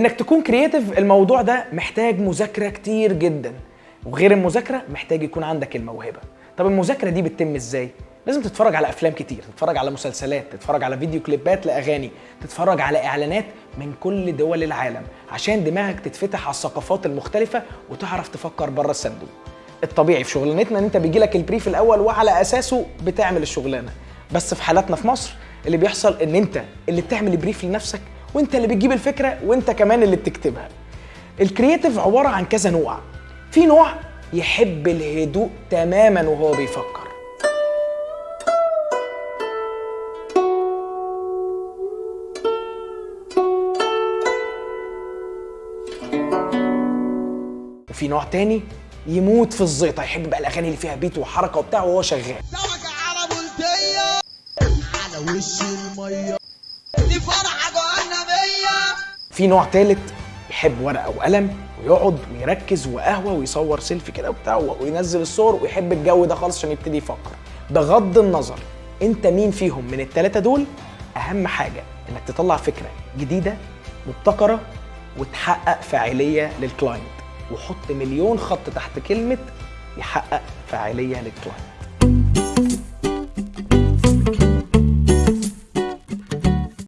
إنك تكون creative الموضوع ده محتاج مذاكرة كتير جدا. وغير المذاكرة محتاج يكون عندك الموهبة. طب المذاكرة دي بتتم إزاي؟ لازم تتفرج على أفلام كتير تتفرج على مسلسلات تتفرج على فيديو كليبات لأغاني تتفرج على إعلانات من كل دول العالم عشان دماغك تتفتح على الثقافات المختلفة وتعرف تفكر بره الصندوق. الطبيعي في شغلانتنا إن أنت بيجي لك ال brief الأول وعلى أساسه بتعمل الشغلانة. بس في حالاتنا في مصر اللي بيحصل إن أنت اللي بتعمل ال brief لنفسك وانت اللي بتجيب الفكرة وانت كمان اللي بتكتبها. ال creative عبارة عن كذا نوع. في نوع يحب الهدوء تماما وهو بيفكر. وفي نوع تاني يموت في الزيطة يحب بقى الأغاني اللي فيها beat وحركة وبتاع وهو شغال. على وش المية؟ دي جهنمية في نوع تالت يحب ورقة وقلم ويقعد ويركز وقهوة ويصور سيلفي كده وبتاع وينزل الصور ويحب الجو ده خالص عشان يبتدي يفكر. بغض النظر انت مين فيهم من التلاتة دول أهم حاجة إنك تطلع فكرة جديدة مبتكرة وتحقق فاعلية لل client. وحط مليون خط تحت كلمة يحقق فاعلية للكلاينت.